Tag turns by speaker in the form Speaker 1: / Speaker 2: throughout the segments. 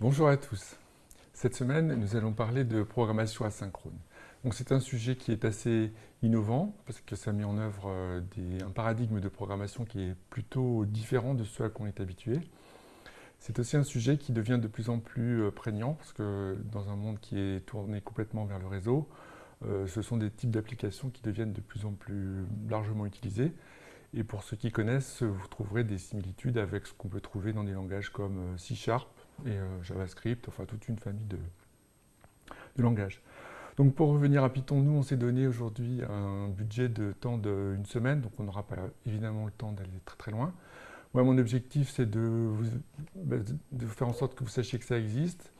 Speaker 1: Bonjour à tous. Cette semaine, nous allons parler de programmation asynchrone. C'est un sujet qui est assez innovant parce que ça met en œuvre euh, un paradigme de programmation qui est plutôt différent de ce à quoi on est habitué. C'est aussi un sujet qui devient de plus en plus euh, prégnant parce que dans un monde qui est tourné complètement vers le réseau, euh, ce sont des types d'applications qui deviennent de plus en plus largement utilisées. Et pour ceux qui connaissent, vous trouverez des similitudes avec ce qu'on peut trouver dans des langages comme C Sharp et JavaScript, enfin toute une famille de, langages. Donc pour revenir à Python, nous on s'est donné aujourd'hui un budget de temps d'une semaine, donc on n'aura pas évidemment le temps d'aller très très loin. Moi, mon objectif, c'est bah, de, faire en sorte que vous sachiez que ça existe,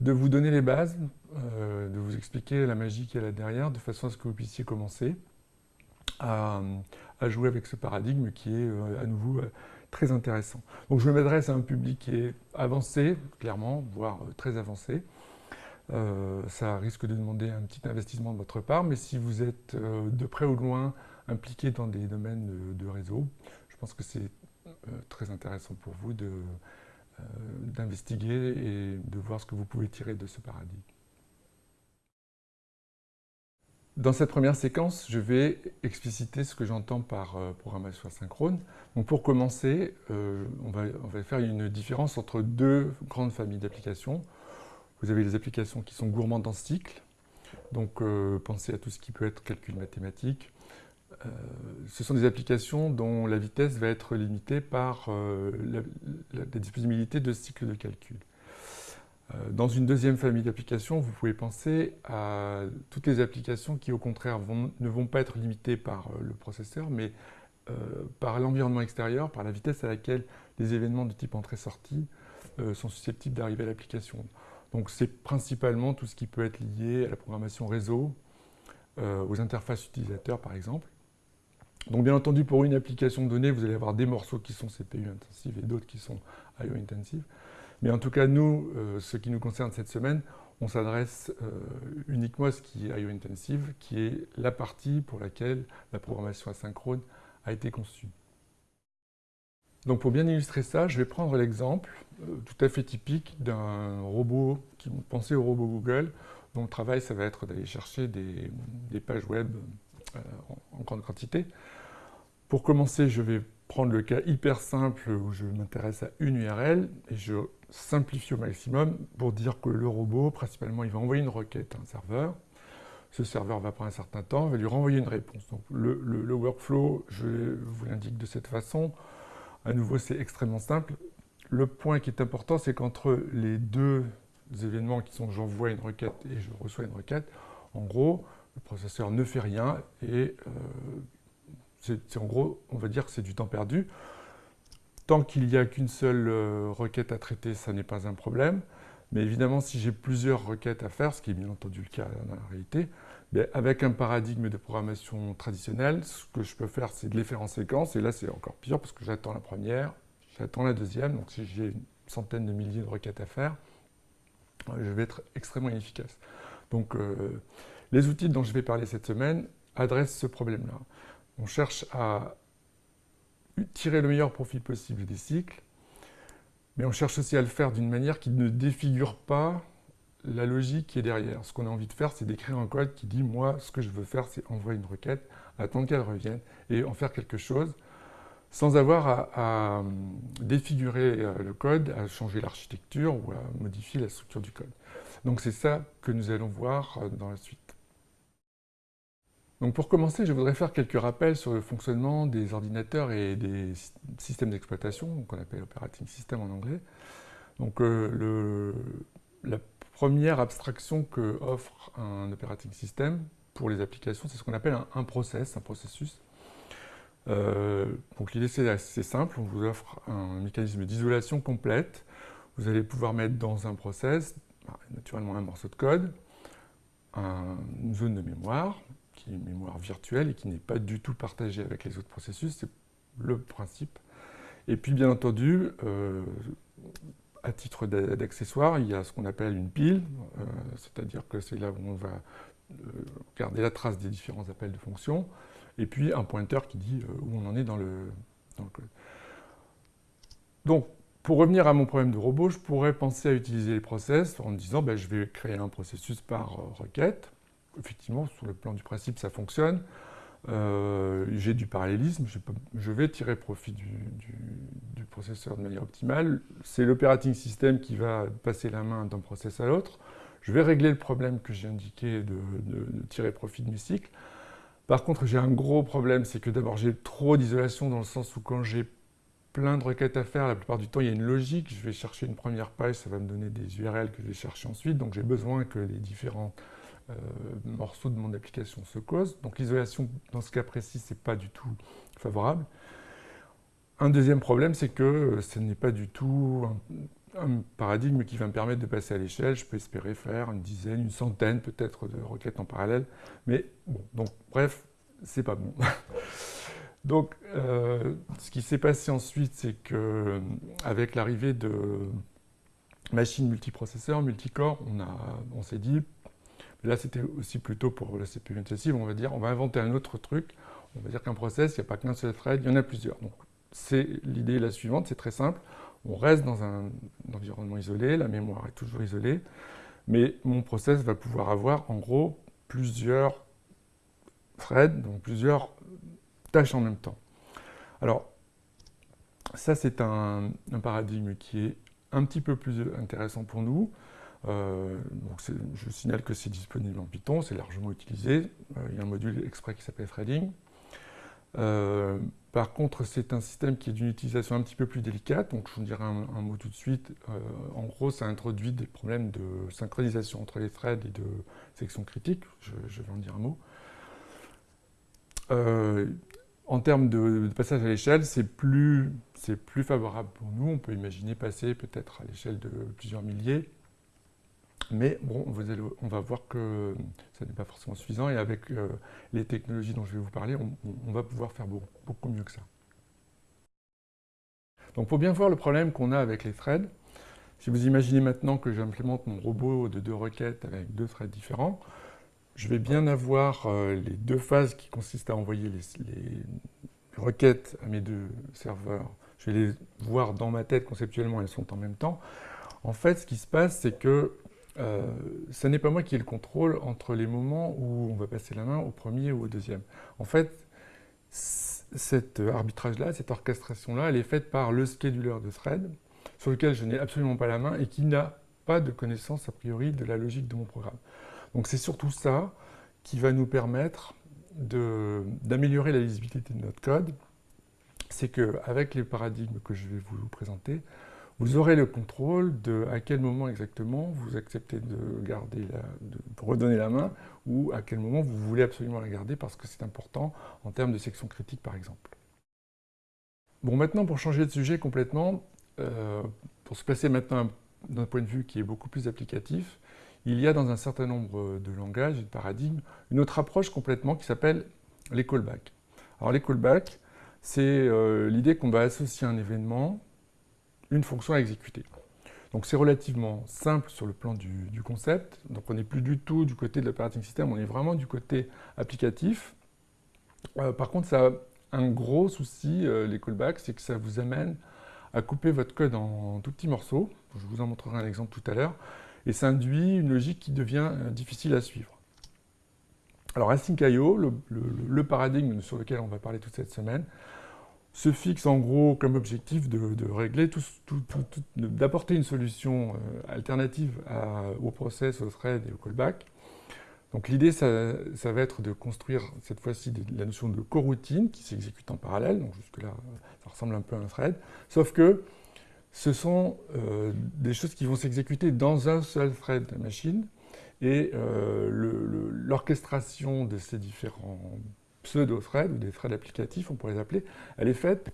Speaker 1: de vous donner les bases, euh, de vous expliquer la magie qu'il y a là derrière, de façon à ce que vous puissiez commencer à, jouer avec ce paradigme qui est euh, à nouveau euh, très intéressant. Donc je m'adresse à un public qui est avancé, clairement, voire très avancé. ça risque de demander un petit investissement de votre part, mais si vous êtes de près ou de loin impliqué dans des domaines de réseau, je pense que c'est euh, très intéressant pour vous euh, d'investiguer et de voir ce que vous pouvez tirer de ce paradigme. Dans cette première séquence, je vais expliciter ce que j'entends par euh, programmation asynchrone. Donc pour commencer, on, va, on, va, faire une différence entre deux grandes familles d'applications. Vous avez les applications qui sont gourmandes en cycle, donc pensez à tout ce qui peut être calcul mathématique, euh, ce sont des applications dont la vitesse va être limitée par euh, la, disponibilité de cycles de calcul. Euh, dans une deuxième famille d'applications, vous pouvez penser à toutes les applications qui, au contraire, ne vont pas être limitées par le processeur, mais par l'environnement extérieur, par la vitesse à laquelle les événements de type entrée-sortie sont susceptibles d'arriver à l'application. Donc c'est principalement tout ce qui peut être lié à la programmation réseau, aux interfaces utilisateurs par exemple, donc bien entendu, pour une application donnée, vous allez avoir des morceaux qui sont CPU intensifs et d'autres qui sont IO intensifs. Mais en tout cas, nous, euh, ce qui nous concerne cette semaine, on s'adresse euh, uniquement à ce qui est IO intensive, qui est la partie pour laquelle la programmation asynchrone a été conçue. Donc pour bien illustrer ça, je vais prendre l'exemple euh, tout à fait typique d'un robot, qui pensez au robot Google, dont le travail, ça va être d'aller chercher des, pages web en grande quantité. Pour commencer, je vais prendre le cas hyper simple où je m'intéresse à une URL et je simplifie au maximum pour dire que le robot, principalement, il va envoyer une requête à un serveur. Ce serveur va prendre un certain temps, va lui renvoyer une réponse. Donc le, workflow, je vous l'indique de cette façon. À nouveau, c'est extrêmement simple. Le point qui est important, c'est qu'entre les deux événements qui sont j'envoie une requête et je reçois une requête, en gros, le processeur ne fait rien et euh, c'est en gros, on va dire que c'est du temps perdu. Tant qu'il n'y a qu'une seule euh, requête à traiter, ça n'est pas un problème. Mais évidemment, si j'ai plusieurs requêtes à faire, ce qui est bien entendu le cas dans la réalité, avec un paradigme de programmation traditionnel, ce que je peux faire, c'est de les faire en séquence. Et là, c'est encore pire parce que j'attends la première, j'attends la deuxième. Donc si j'ai une centaine de milliers de requêtes à faire, euh, je vais être extrêmement inefficace. Donc euh, les outils dont je vais parler cette semaine adressent ce problème-là. On cherche à tirer le meilleur profit possible des cycles, mais on cherche aussi à le faire d'une manière qui ne défigure pas la logique qui est derrière. Ce qu'on a envie de faire, c'est d'écrire un code qui dit « moi, ce que je veux faire, c'est envoyer une requête, attendre qu'elle revienne et en faire quelque chose » sans avoir à, à, défigurer euh, le code, à changer l'architecture ou à modifier la structure du code. Donc c'est ça que nous allons voir euh, dans la suite. Donc pour commencer, je voudrais faire quelques rappels sur le fonctionnement des ordinateurs et des systèmes d'exploitation, qu'on appelle operating system en anglais. Donc euh, la première abstraction que offre un operating system pour les applications, c'est ce qu'on appelle un, process, un processus. Euh, donc l'idée c'est assez simple, on vous offre un mécanisme d'isolation complète. Vous allez pouvoir mettre dans un process, bah, naturellement un morceau de code, une zone de mémoire, qui est une mémoire virtuelle et qui n'est pas du tout partagée avec les autres processus, c'est le principe. Et puis bien entendu, euh, à titre d'accessoire, il y a ce qu'on appelle une pile, euh, c'est-à-dire que c'est là où on va euh, garder la trace des différents appels de fonctions, et puis un pointeur qui dit où on en est dans le, dans le code. Donc, Pour revenir à mon problème de robot, je pourrais penser à utiliser les process en me disant ben, je vais créer un processus par requête. Effectivement, sur le plan du principe, ça fonctionne. Euh, j'ai du parallélisme, je, vais tirer profit du, processeur de manière optimale. C'est l'operating system qui va passer la main d'un process à l'autre. Je vais régler le problème que j'ai indiqué de, de, tirer profit de mes cycles. Par contre, j'ai un gros problème, c'est que d'abord j'ai trop d'isolation dans le sens où quand j'ai plein de requêtes à faire, la plupart du temps il y a une logique, je vais chercher une première page, ça va me donner des URL que je vais chercher ensuite, donc j'ai besoin que les différents euh, morceaux de mon application se causent. Donc l'isolation, dans ce cas précis, c'est pas du tout favorable. Un deuxième problème, c'est que euh, ce n'est pas du tout un, paradigme qui va me permettre de passer à l'échelle. Je peux espérer faire une dizaine, une centaine peut-être de requêtes en parallèle. Mais bon, donc bref, c'est pas bon. donc euh, ce qui s'est passé ensuite, c'est que avec l'arrivée de machines multiprocesseurs, multicore, on, on s'est dit, Là, c'était aussi plutôt pour la CPU intensive, on va dire, on va inventer un autre truc. On va dire qu'un process, il n'y a pas qu'un seul thread, il y en a plusieurs. Donc, c'est l'idée la suivante, c'est très simple. On reste dans un, environnement isolé, la mémoire est toujours isolée, mais mon process va pouvoir avoir, en gros, plusieurs threads, donc plusieurs tâches en même temps. Alors, ça, c'est un paradigme qui est un petit peu plus intéressant pour nous. Euh, donc je signale que c'est disponible en Python, c'est largement utilisé. Euh, il y a un module exprès qui s'appelle Threading. Euh, par contre, c'est un système qui est d'une utilisation un petit peu plus délicate, donc je vous dirai un, mot tout de suite. en gros, ça introduit des problèmes de synchronisation entre les threads et de section critique, je, vais en dire un mot. en termes de, passage à l'échelle, c'est plus favorable pour nous. On peut imaginer passer peut-être à l'échelle de plusieurs milliers, mais bon, on va voir que ça n'est pas forcément suffisant et avec euh, les technologies dont je vais vous parler, on, va pouvoir faire beaucoup, mieux que ça. Donc pour bien voir le problème qu'on a avec les threads, si vous imaginez maintenant que j'implémente mon robot de deux requêtes avec deux threads différents, je vais bien avoir euh, les deux phases qui consistent à envoyer les, les, requêtes à mes deux serveurs. Je vais les voir dans ma tête conceptuellement, elles sont en même temps. En fait, ce qui se passe, c'est que euh, ce n'est pas moi qui ai le contrôle entre les moments où on va passer la main au premier ou au deuxième. En fait, cet arbitrage-là, cette orchestration-là, elle est faite par le scheduler de thread, sur lequel je n'ai absolument pas la main et qui n'a pas de connaissance a priori de la logique de mon programme. Donc c'est surtout ça qui va nous permettre d'améliorer la lisibilité de notre code. C'est qu'avec les paradigmes que je vais vous présenter, vous aurez le contrôle de à quel moment exactement vous acceptez de garder de redonner la main ou à quel moment vous voulez absolument la garder parce que c'est important en termes de section critique par exemple. Bon maintenant pour changer de sujet complètement, euh, pour se placer maintenant d'un point de vue qui est beaucoup plus applicatif, il y a dans un certain nombre de langages et de paradigmes une autre approche complètement qui s'appelle les callbacks. Alors les callbacks, c'est euh, l'idée qu'on va associer un événement une fonction à exécuter. Donc c'est relativement simple sur le plan du, concept. Donc on n'est plus du tout du côté de l'operating system, on est vraiment du côté applicatif. Euh, par contre, ça a un gros souci, euh, les callbacks, c'est que ça vous amène à couper votre code en, tout petits morceaux. Je vous en montrerai un exemple tout à l'heure. Et ça induit une logique qui devient euh, difficile à suivre. Alors Async.io, le, le, paradigme sur lequel on va parler toute cette semaine, se fixe en gros comme objectif de, régler tout, d'apporter une solution euh, alternative au process, au thread et au callback. Donc l'idée, ça, va être de construire cette fois-ci la notion de coroutine qui s'exécute en parallèle, donc jusque-là, ça ressemble un peu à un thread, sauf que ce sont euh, des choses qui vont s'exécuter dans un seul thread de la machine, et euh, l'orchestration de ces différents pseudo-threads ou des threads applicatifs, on pourrait les appeler, elle est faite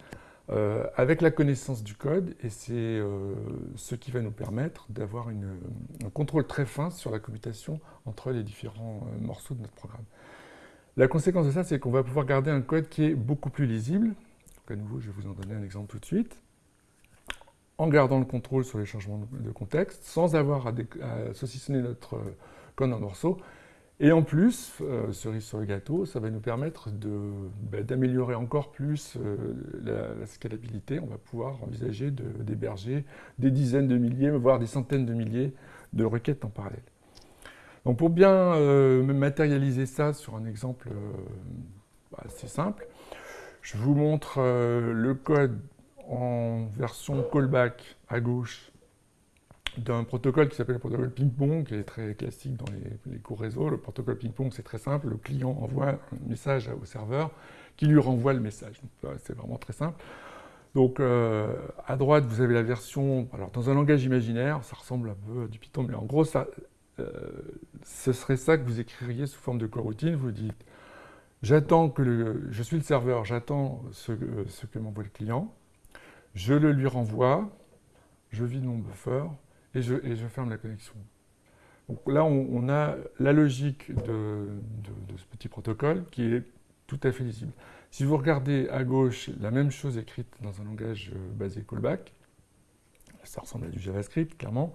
Speaker 1: euh, avec la connaissance du code et c'est euh, ce qui va nous permettre d'avoir un contrôle très fin sur la commutation entre les différents euh, morceaux de notre programme. La conséquence de ça, c'est qu'on va pouvoir garder un code qui est beaucoup plus lisible. Donc à nouveau, je vais vous en donner un exemple tout de suite. En gardant le contrôle sur les changements de contexte, sans avoir à, à saucissonner notre code en morceaux, Et en plus, euh, cerise sur le gâteau, ça va nous permettre bah, d'améliorer encore plus euh, la, scalabilité. On va pouvoir envisager d'héberger des dizaines de milliers, voire des centaines de milliers de requêtes en parallèle. Donc pour bien euh, matérialiser ça sur un exemple bah, assez simple, je vous montre le code en version callback à gauche d'un protocole qui s'appelle le protocole ping-pong, qui est très classique dans les, cours réseau. Le protocole ping-pong, c'est très simple. Le client envoie un message au serveur qui lui renvoie le message. C'est vraiment très simple. Donc, euh, à droite, vous avez la version... Alors, dans un langage imaginaire, ça ressemble un peu à du Python, mais en gros, euh, ce serait ça que vous écririez sous forme de coroutine. Vous dites, j'attends que le... Je suis le serveur, j'attends ce, ce que m'envoie le client. Je le lui renvoie. Je vide mon buffer et je, ferme la connexion. Donc là, on, a la logique de, ce petit protocole qui est tout à fait lisible. Si vous regardez à gauche la même chose écrite dans un langage euh, basé callback, ça ressemble à du JavaScript, clairement,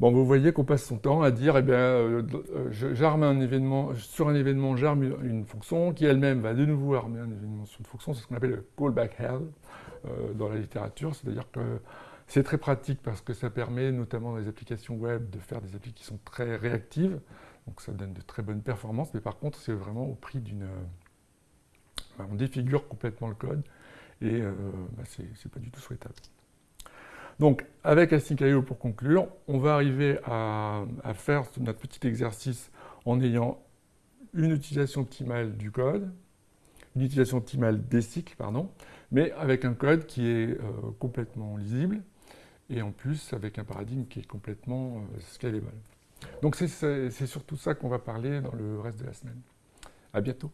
Speaker 1: bon, vous voyez qu'on passe son temps à dire, eh bien, euh, euh, j'arme un événement, sur un événement, j'arme une fonction qui elle-même va de nouveau armer un événement sur une fonction, c'est ce qu'on appelle le callback hell dans la littérature, c'est-à-dire que c'est très pratique parce que ça permet, notamment dans les applications web, de faire des applications qui sont très réactives. Donc ça donne de très bonnes performances, mais par contre, c'est vraiment au prix d'une... Euh, on défigure complètement le code et euh, bah, c'est pas du tout souhaitable. Donc, avec Async.io, pour conclure, on va arriver à, faire notre petit exercice en ayant une utilisation optimale du code, une utilisation optimale des cycles, pardon, mais avec un code qui est euh, complètement lisible, et en plus avec un paradigme qui est complètement euh, scalable. Donc c'est surtout ça qu'on va parler dans le reste de la semaine. À bientôt